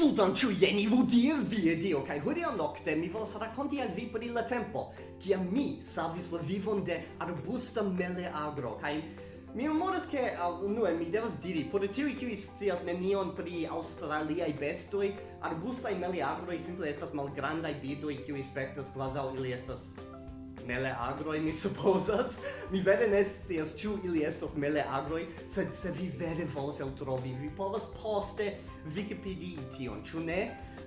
Saluton ciu vu vudir vie dio, cae hodiaŭ nocte mi volas raconti al vi pri la tempo, kiam mi savis la vivon de arbusta meleagro, cae mi memoras che uh, unue mi devas diri, por tiui kiui scias nenion pri australiai bestoi, arbustai meleagroi simple estas malgrandai bidoi kiui spektas quasau ili estas meleagroi, mi supposas. Mi vere ne scias ĉu ili estas meleagroi, sed se vi vere volas eltrovi, vi povas poste Wikipedii tion, ĉu ne?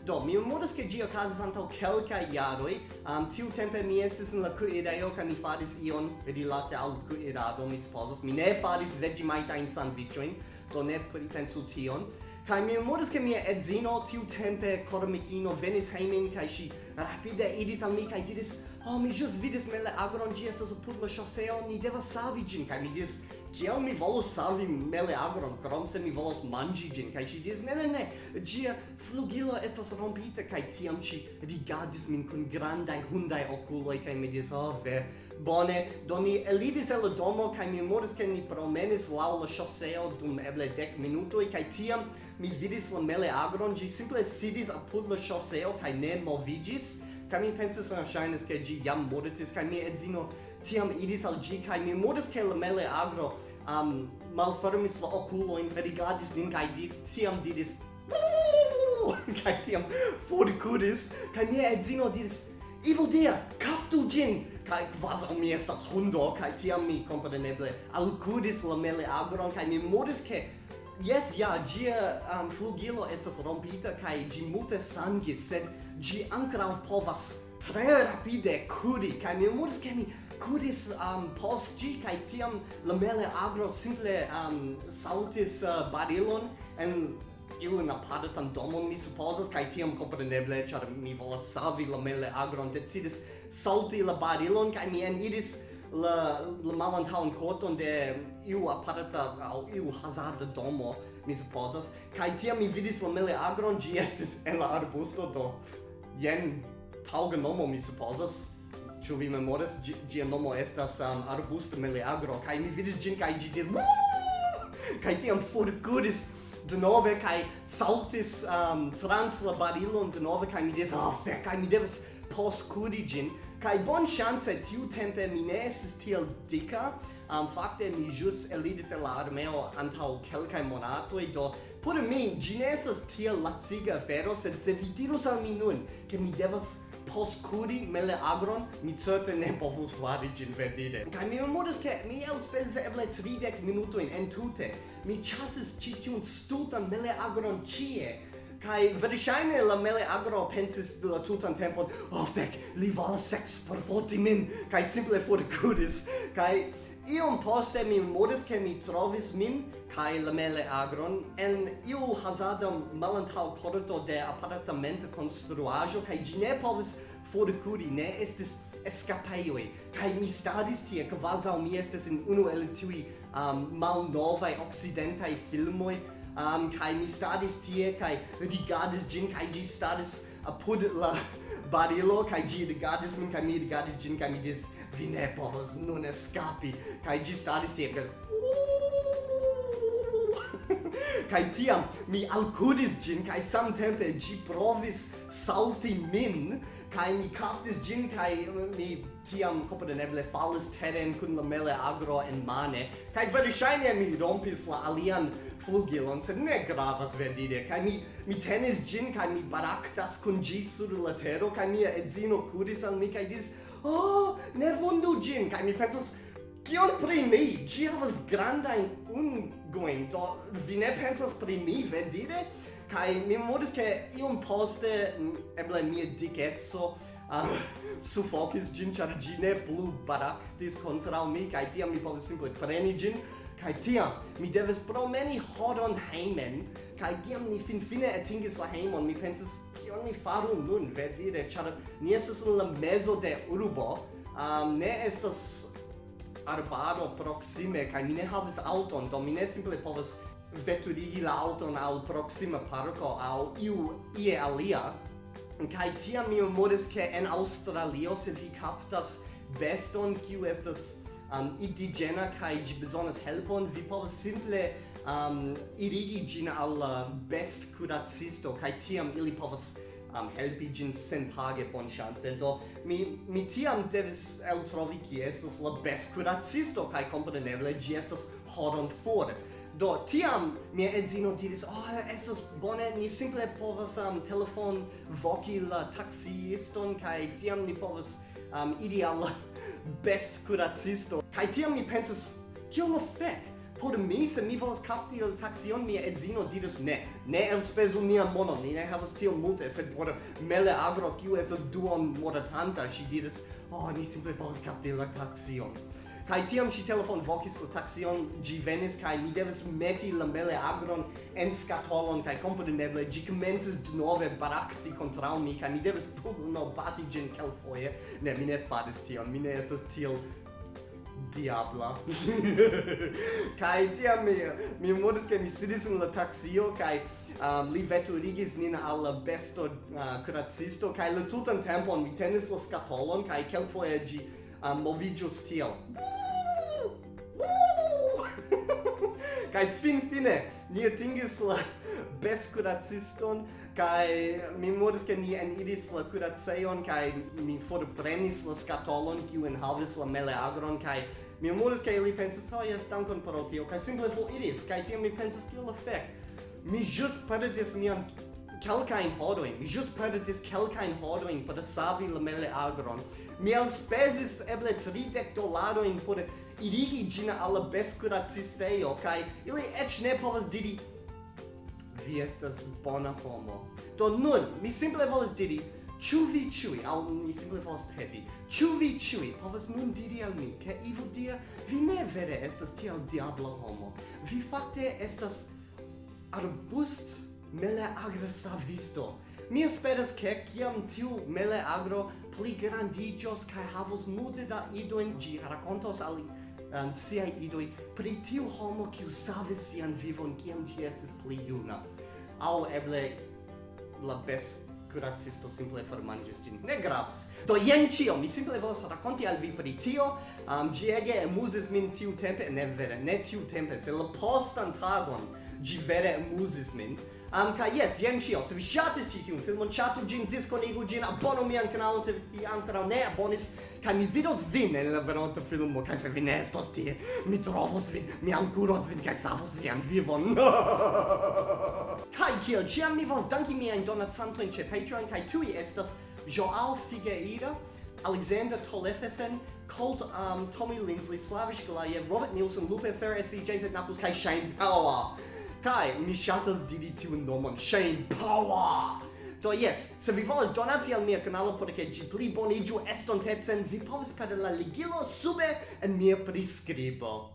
Do, mi memoras ke ĝi okazas antaŭ kelkaj jaroj. Um, tiutempe mi estis en la kuirejo kaj mi faris ion rilate al kuirado, mi supozas. Mi ne faris veĝimajtajn sandviĉojn, do ne pripensu tion. Kai mi memoras ke mia edzino tiu tempe kormikino venis heimen kai shi rapide idis al mi kai diris oh mi jus vidis mele agron gi estas apud la chaseo ni devas savi gin kai mi diris Kiel mi volus savi mele agron, krom se mi volus mangi gin, kai si diris, ne, ne, ne, gia flugilo estas rompita, kai tiam ci rigardis min con grandai hundai oculoi, kai mi diris, oh, ve, bone, do ni elidis el domo, kai mi memoris, ke ni promenis lau la chaseo dum eble dec minutoi, kai tiam mi vidis la meleagron, gi simple sidis apud la ŝoseo kaj ne movigis, kaj mi pensis en ŝajnis ke gi jam mortis, kaj mi edzino tiam idis al gi, kaj mi modis ke la meleagro um, malfermis la okulojn, verigadis nin kaj di, tiam didis kaj tiam forkuris, kaj mia edzino diris Evil dia, captu gin! kai quasi mi estas hundo kai tiam mi kompreneble alcudis la meleagron kai mi modis ke Yes, ja, gia um, flugilo estas rompita kai gi multe sangis, sed gi ankrau povas tre rapide curi, kai mi memoris che mi curis um, post gi, kai tiam la mele agro simple um, saltis uh, barilon en iun apartan domon, mi supposas, kai tiam compreneble, char mi volas savi la mele agron, decidis salti la barilon, kai mi en iris la la malantaun koton de iu aparta au iu hazarda domo mi supozas. Kaj tiam mi vidis la meleagron gi estis en la arbusto do jen taŭga nomo mi supozas. Ĉu vi memoras? Ĝi ĝia nomo estas um, arbusto meleagro kaj mi vidis ĝin kaj ĝi diris kaj tiam forkuris denove kai saltis um, trans la barilon denove kai mi des oh ah, fek kai mi devas post gin kai bon chance tiu tempe mi ne estis tiel dika um, fakte mi jus elidis el la armeo antau kelkai monatoi do por mi gi ne estas tiel laciga afero sed se vi dirus al mi nun ke mi devas postcuri mele agron, mi certe ne povus fari gin verdire. kai mi memoras, ke mi elspezis eble 30 minutojn entute, mi chasis ci tiun stultan meleagron ĉie kai verŝajne la mele agro pensis de la tutan tempon oh fek li volas sex por foti min kai simple for forkuris kai iom poste mi modis ke mi trovis min kai la mele agron en iu hazarda malantaŭ korto de apartamento konstruaĵo kai ĝi ne povis forkuri ne estis escapeioi, kai mi stadis tie, quasau mi estes in uno el tui um, malnovae occidentai filmoi, um, kai mi stadis tie, kai rigardis gin, kai gi stadis apud la barilo, kai gi rigadis min, kai mi rigadis gin, kai mi dis, vi ne povas nun escapi, kai gi stadis tie, kai kai tiam mi alcudis gin kai samtempe gi provis salti min kai mi captis gin kai mi tiam kompreneble falis teren kun la mele agro en mane. Kai verŝajne mi rompis la alian flugilon sed ne gravas vendide kai mi mi tenis gin kai mi baraktas kun gi sur la tero kai mia edzino kudis al mi kai dis oh ne vundu gin. Kai mi pensas Kion pri mi? Ci havas grandajn ungoin, do vi ne pensas pri mi, vedire? Kai mi memoris ke iom poste, eble mia dicetso, uh, ah, sufokis gin, char gi ne plu baraktis contra mi, kai tiam mi povis simple preni gin, kai tiam mi devis promeni hodon heimen, kai kiam ni finfine atingis la heimon, mi pensis, kion mi faru nun, vedire, char ni estas en la mezo de urbo, um, ne estas arbaro proxime kaj mi ne havas auton do mi ne simple povas veturigi la auton al proxima parco al iu ie alia. Kaj tiam mi memoris ke en Aŭstralio se vi kaptas beston kiu estas um, indigena kaj ĝi bezonas helpon vi povas simple um, irigi ĝin al la bestkuracisto kaj tiam ili povas am helpi gin senpage bon chance do mi mi tiam devis eltrovi ki estas la best kuracisto kai compreneble gi estas horon for Do tiam mia edzino diris, "Oh, estas bone, ni simple povas am um, telefon voki la taxiiston kai tiam ni povas um, ideal best kuracisto." kai tiam mi pensas, kill the fek? por mi se mi volas kapti la taxion mia edzino diris ne ne elspezu nia monon ni ne havas tiom multe sed por mele agro kiu estas duon moratanta si diris oh ni simple volas kapti la taxion Kai tiam si telefon vocis la taxion, gi venis, kai mi devis meti la mele agron en scatolon, kai compreneble, gi commences de nove barakti contra mi, kai mi devis pugno bati gen kelfoie. Ne, mi ne faris tion, mi ne estas tiel diabla. kai tia mi mi modis ke mi sidis en la taxio kai um, li veturigis nin alla besto uh, curatsisto kai la tutan tempon mi tenis la scapolon kai kelkfoje gi um, moviĝus tiel. kai fin fine ni atingis la best curatsiston kai mi modis ke ni en iris la kuraceion kai mi forprenis la scatolon kiu en havis la meleagron kai Mi amuris kaj li pensas, "Oh, jes, dankon pro tio." Kaj simple foriris, kaj tiam mi pensas, "Kiel la? Mi ĵus perdis mian kelkajn horojn, mi ĵus perdis kelkajn horojn por savi la meleagron. Mi elspezis eble 30 dolarojn por irigi ĝin al la beskuracistejo, kaj ili eĉ ne povas diri vi estas bona homo. Do nun, mi simple volas diri, Ĉu vi ĉiuj, aŭ mi simple volas peti, ĉu vi ĉiuj povas nun diri al mi, ke Ivo dia, vi ne vere estas tiel diabla homo. Vi fakte estas arbust mele agresavisto. Mi esperas ke kiam tiu mele agro pli grandiĝos kaj havos multe da idojn ĝi rakontos al um, siaj idoj pri tiu homo kiu savis sian vivon kiam ĝi estis pli juna. Aŭ eble la best curacisto simple formangis gin. Ne gravas. Do jen ĉio, mi simple volas rakonti al vi pri tio. Um, ĝi ege amuzis min tiu tempe, ne vere, ne tiu tempe, se la postan tagon ĝi vere amuzis min. Anca, yes, jen cio. Se vi shatis ci tiun filmon, chatu gin, disconigu gin, abonu mian canalon, se vi ancora ne abonis, ca mi vidos vin en la veronta filmo, ca se vi ne estos tie, mi trovos vin, mi ancuros vin, ca savos vian vivon. Kai kiel, ciam mi vos danki mian donacantoin ce Patreon, kai tui estas Joao Figueira, Alexander Tolefesen, Colt um, Tommy Lindsley, Slavish Galayev, Robert Nielsen, Lupe Seresi, Jason Knuckles, Kai Shane Power. Kai, mi shatas diri tiun nomon, Shane Power! Do yes, se vi volas donati al mia canalo por che ĝi pli boniĝu estontecen, vi povas per la ligilo sube en mia prescribo.